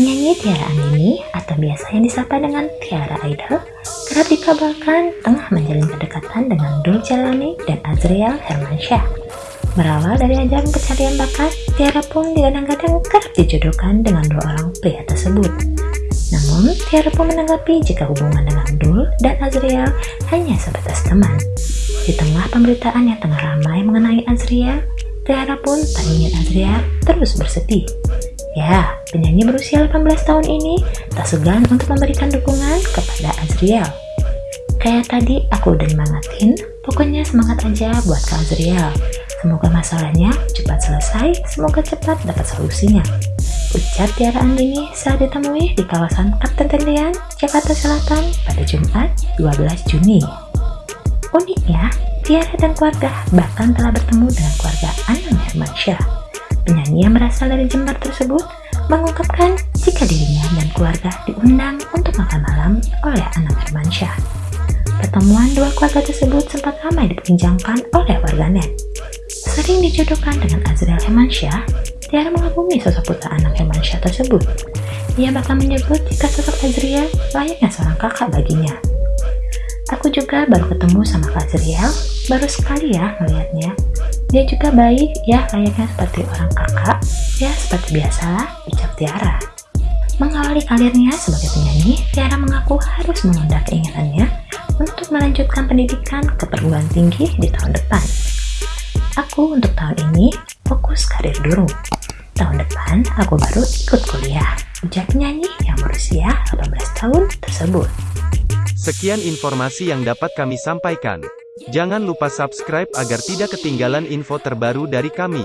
Penyanyi Tiara Andini atau biasa yang disapa dengan Tiara Idol kerap dikabarkan tengah menjalin kedekatan dengan Dul Jalani dan Azriel Hermansyah. Berawal dari ajang pencarian bakat, Tiara pun digadang-gadang kerap dijodohkan dengan dua orang pria tersebut. Namun, Tiara pun menanggapi jika hubungan dengan Dul dan Azriel hanya sebatas teman. Di tengah pemberitaan yang tengah ramai mengenai Azriel, Tiara pun tak ingin Azriel terus bersedih. Ya, penyanyi berusia 18 tahun ini tak segan untuk memberikan dukungan kepada Azriel. Kayak tadi aku udah nyemangatin, pokoknya semangat aja buat Kak Azriel. Semoga masalahnya cepat selesai, semoga cepat dapat solusinya. Ucap Tiara Andini saat ditemui di kawasan Kapten Tendian, Jakarta Selatan pada Jumat 12 Juni. Uniknya, Tiara dan keluarga bahkan telah bertemu dengan keluarga Anang Hermansyah. Penyanyi yang berasal dari Jember tersebut mengungkapkan jika dirinya dan keluarga diundang untuk makan malam oleh Anang Hermansyah. Pertemuan dua keluarga tersebut sempat ramai diperbincangkan oleh warganet. Sering dijodohkan dengan Azriel Hermansyah, Tiara mengagumi sosok putra Anang Hermansyah tersebut. Ia bahkan menyebut jika sosok Azriel layaknya seorang kakak baginya. Aku juga baru ketemu sama Kak Azriel, baru sekali ya melihatnya. Dia juga baik, ya layaknya seperti orang kakak, ya seperti biasalah, ucap Tiara. Mengawali karirnya sebagai penyanyi, Tiara mengaku harus menunda keinginannya untuk melanjutkan pendidikan ke perguruan tinggi di tahun depan. Aku untuk tahun ini fokus karir dulu. Tahun depan aku baru ikut kuliah, ujar penyanyi yang berusia 18 tahun tersebut. Sekian informasi yang dapat kami sampaikan. Jangan lupa subscribe agar tidak ketinggalan info terbaru dari kami.